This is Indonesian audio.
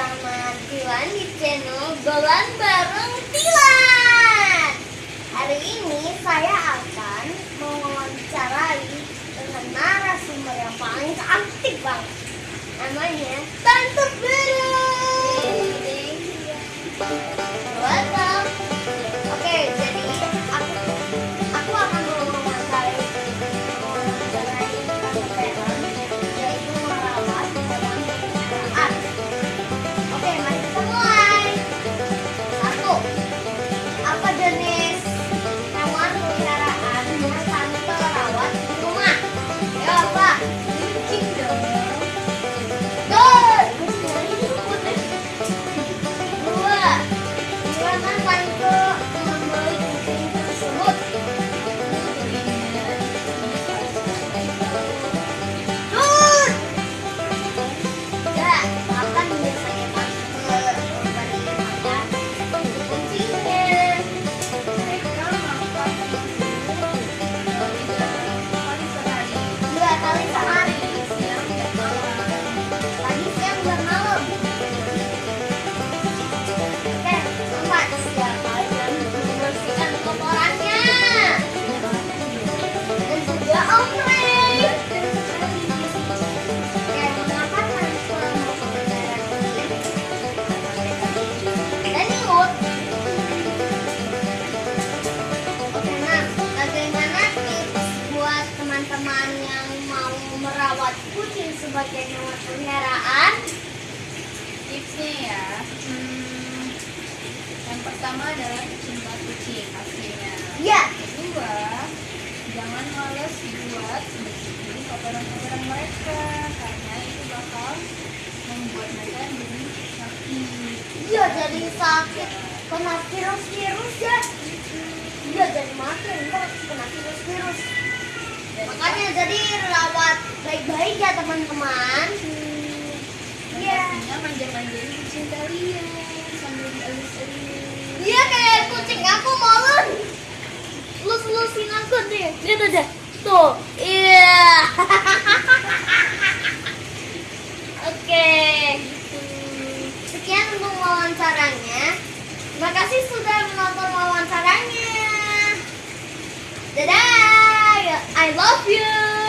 bersama Tilan di channel Golan Bareng Tilan. Hari ini saya akan mewawancarai dengan narasumber yang paling cantik banget. Namanya Tante Beli kucing sebagai hewan peliharaan? Tipsnya ya, hmm, yang pertama adalah cinta kucing pastinya. Ya, Kedua, jangan males dibuat bersihin kotoran-kotoran mereka karena itu bakal membuat mereka jadi sakit. iya jadi sakit kena virus-virus ya. Iya jadi mati enggak kena virus-virus. Makanya jadi baik-baik ya teman-teman. dan Iya. pastinya manja-manjain kucing kalian sambil dielus-elus. Iya kayak kucing aku molen. Lus-lusin aku deh. Lihat aja. Tuh. Iya. Oke. Sekian untuk wawancaranya. Terima kasih sudah menonton wawancaranya. Dadah. I love you.